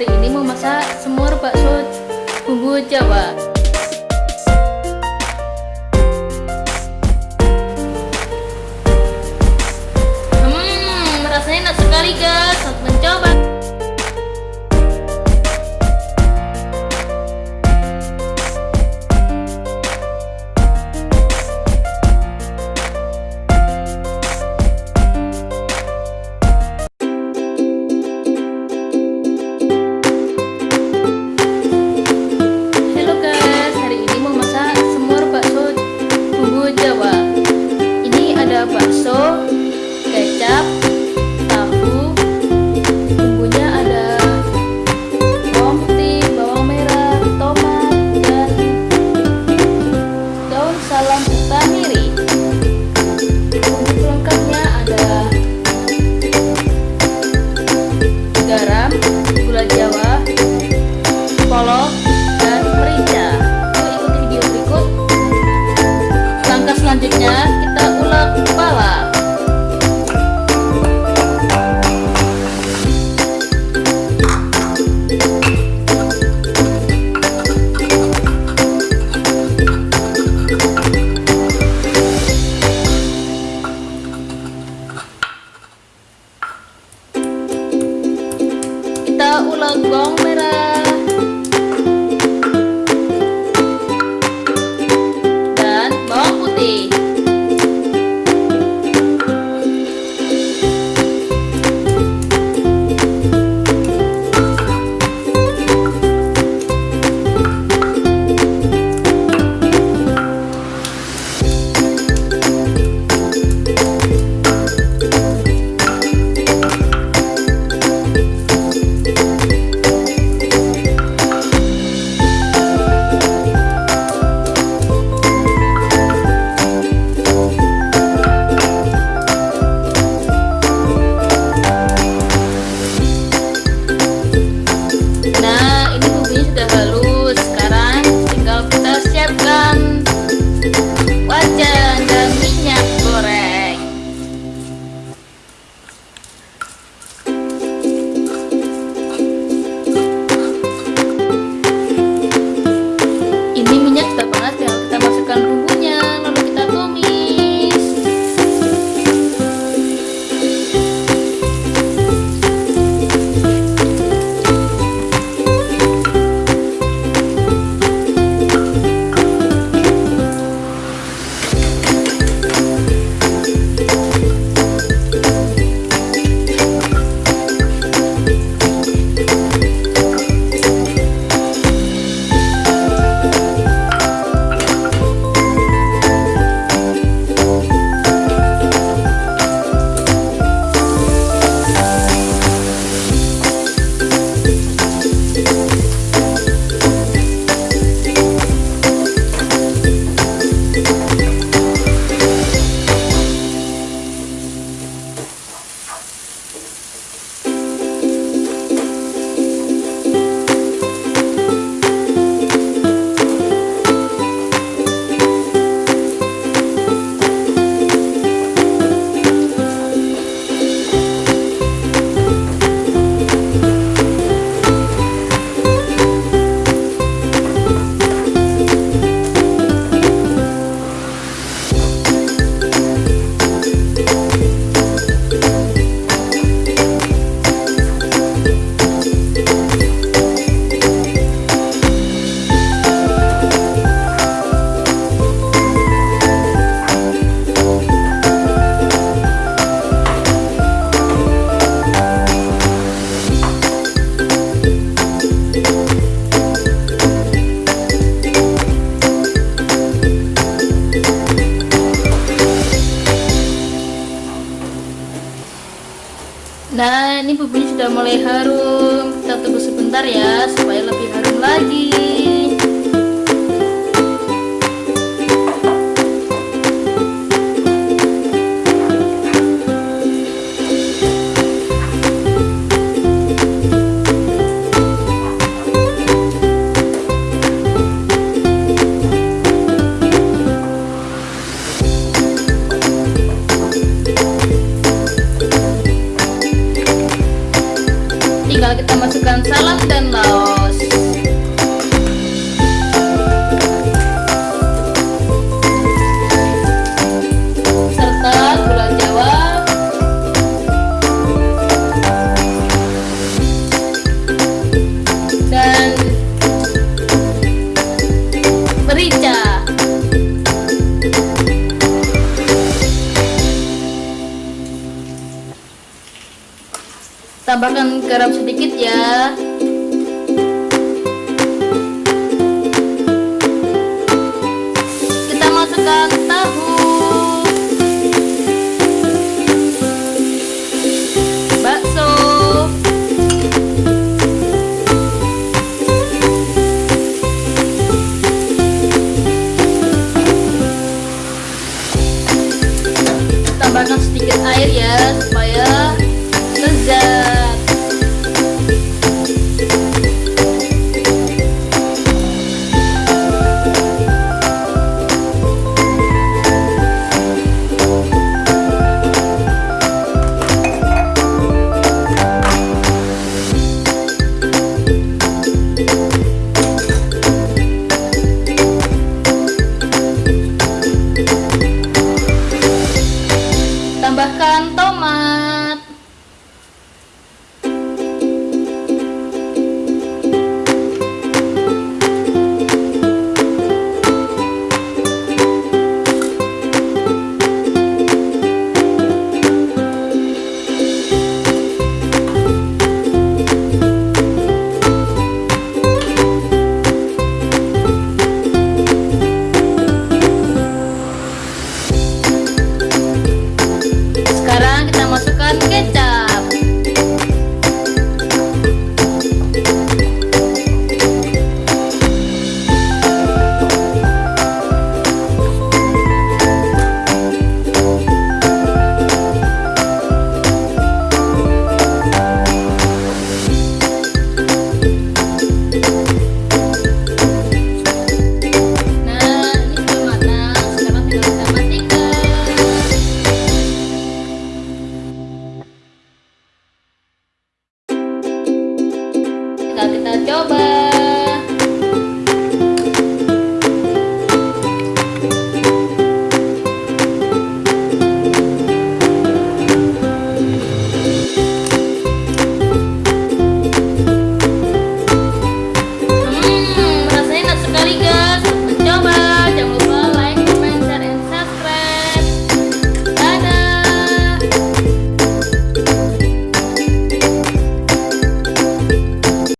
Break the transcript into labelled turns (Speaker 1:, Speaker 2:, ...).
Speaker 1: hari ini mau masak semur bakso bumbu jawa. Hmm, rasanya enak sekali guys, saat mencoba. ada bakso, kecap, bergelombang merah Nah ini bumbunya sudah mulai harum. Kita tunggu sebentar ya Supaya lebih harum lagi. tinggal kita masukkan salam dan laos. Tambahkan garam sedikit ya kita coba.